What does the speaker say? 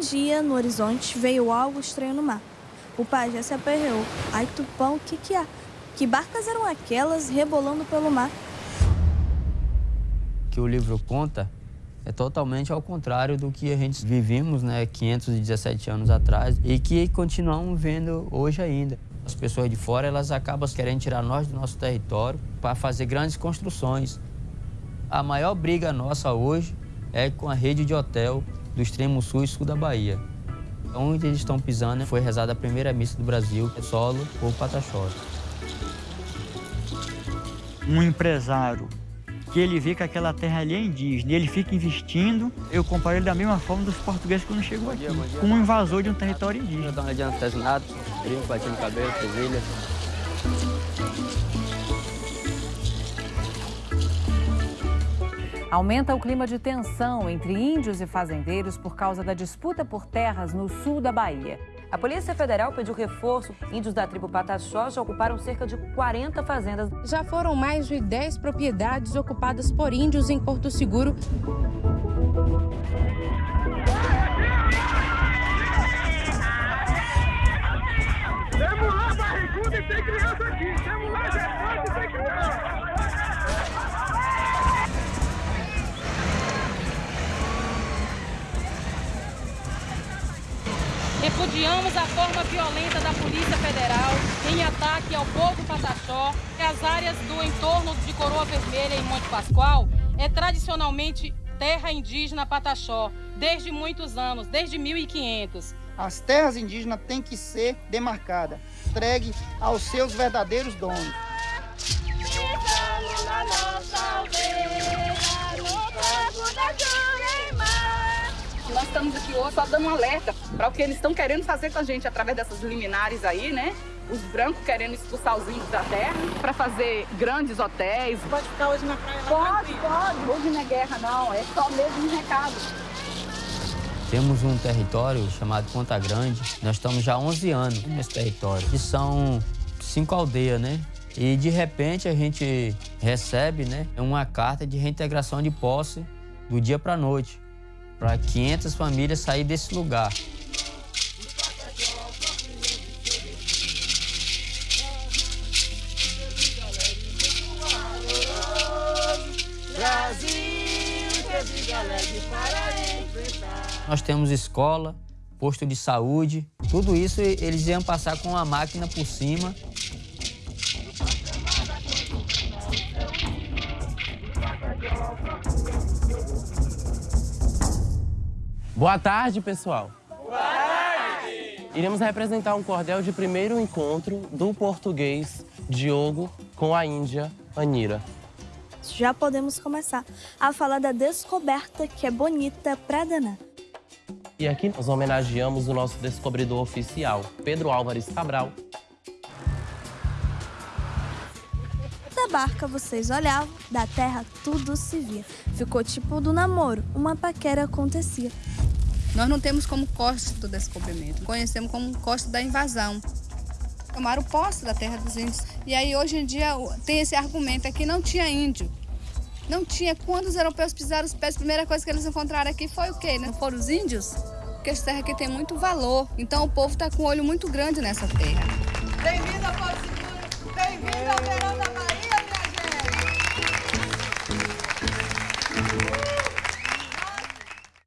Um dia, no horizonte, veio algo estranho no mar. O pajé se aperreou. Ai, Tupão, o que que há? Que barcas eram aquelas rebolando pelo mar? Que o livro conta é totalmente ao contrário do que a gente vivimos, né, 517 anos atrás e que continuamos vendo hoje ainda. As pessoas de fora, elas acabam querendo tirar nós do nosso território para fazer grandes construções. A maior briga nossa hoje é com a rede de hotel do extremo sul e sul da Bahia. Onde eles estão pisando foi rezada a primeira missa do Brasil, solo por Pataxó. Um empresário que ele vê que aquela terra ali é indígena e ele fica investindo, eu comparo ele da mesma forma dos portugueses quando chegou aqui, como um invasor de um território indígena. Dá uma batendo cabelo, presilha. Aumenta o clima de tensão entre índios e fazendeiros por causa da disputa por terras no sul da Bahia. A Polícia Federal pediu reforço. Índios da tribo Pataxó já ocuparam cerca de 40 fazendas. Já foram mais de 10 propriedades ocupadas por índios em Porto Seguro. Repudiamos a forma violenta da Polícia Federal em ataque ao povo pataxó. As áreas do entorno de Coroa Vermelha e Monte Pascoal é tradicionalmente terra indígena pataxó, desde muitos anos, desde 1500. As terras indígenas têm que ser demarcadas, entregue aos seus verdadeiros donos. Estamos aqui hoje só dando um alerta para o que eles estão querendo fazer com a gente através dessas liminares aí, né? Os brancos querendo expulsar os índios da terra para fazer grandes hotéis. Pode ficar hoje na praia? Pode, pode. Hoje não é guerra, não. É só mesmo um recado. Temos um território chamado Ponta Grande. Nós estamos já há 11 anos nesse território. E são cinco aldeias, né? E de repente a gente recebe, né, uma carta de reintegração de posse do dia para a noite para 500 famílias sair desse lugar. Nós temos escola, posto de saúde, tudo isso eles iam passar com a máquina por cima Boa tarde, pessoal. Boa tarde! Iremos representar um cordel de primeiro encontro do português Diogo com a índia Anira. Já podemos começar a falar da descoberta que é bonita pra danar. E aqui nós homenageamos o nosso descobridor oficial, Pedro Álvares Cabral. Barca vocês olhavam, da terra tudo se via. Ficou tipo do namoro, uma paquera acontecia. Nós não temos como costa do descobrimento, conhecemos como costa da invasão. Tomaram posse da terra dos índios. E aí, hoje em dia, tem esse argumento aqui, não tinha índio. Não tinha. Quando os europeus pisaram os pés, a primeira coisa que eles encontraram aqui foi o quê? Não foram os índios? Porque essa terra aqui tem muito valor. Então, o povo está com um olho muito grande nessa terra. Bem-vindo